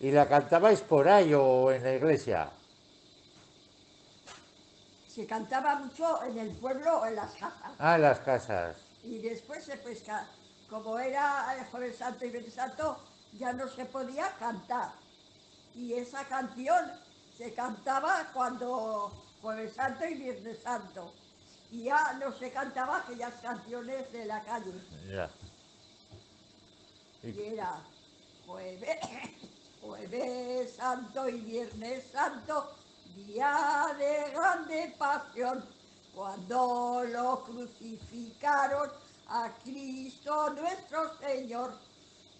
¿Y la cantabais por ahí o en la iglesia? Se cantaba mucho en el pueblo o en las casas. Ah, en las casas. Y después pesca. Como era el Jueves Santo y Viernes Santo, ya no se podía cantar. Y esa canción se cantaba cuando Jueves Santo y Viernes Santo. Y ya no se cantaba aquellas canciones de la calle. Ya. Y Y- era jueves, jueves santo y viernes santo, día de grande pasión, cuando lo crucificaron a Cristo nuestro Señor.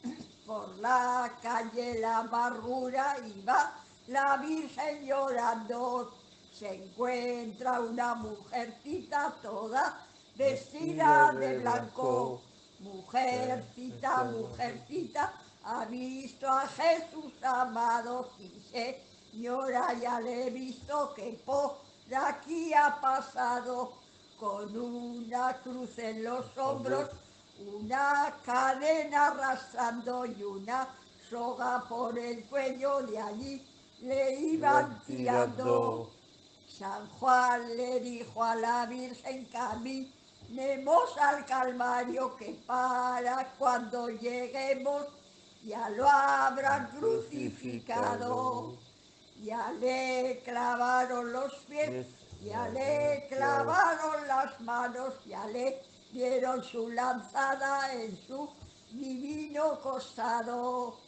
Por la calle la amargura iba la Virgen llorando. Se encuentra una mujercita toda vestida de blanco. Mujercita, mujercita, ha visto a Jesús amado, sí señora, ya le he visto que por aquí ha pasado con una cruz en los hombros, una cadena arrastrando y una soga por el cuello, de allí le iban tirando. San Juan le dijo a la Virgen caminemos al Calvario que para cuando lleguemos ya lo habrán crucificado. Ya le clavaron los pies, ya le clavaron las manos, ya le dieron su lanzada en su divino costado.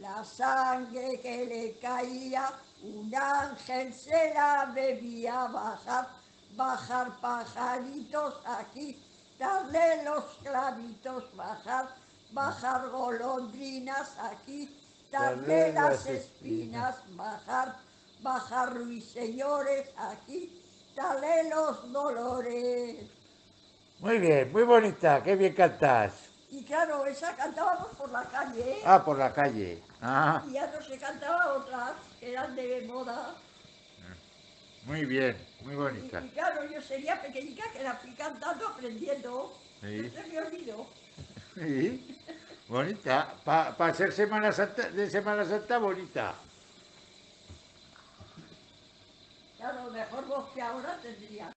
La sangre que le caía, un ángel se la bebía, bajar, bajar pajaritos aquí, darle los clavitos, bajar, bajar golondrinas aquí, Darle las espinas, bajar, bajar ruiseñores aquí, darle los dolores. Muy bien, muy bonita, qué bien cantás. Y claro, esa cantábamos por la calle, ¿eh? Ah, por la calle. Ah, y ya no se cantaba otras que eran de moda. muy bien, muy bonita. y claro, yo sería pequeñica que la fui cantando, aprendiendo. Sí. No se me olvidó. Sí, bonita. Para ser Semana Santa, de Semana Santa, bonita. Claro, mejor voz que ahora tendría.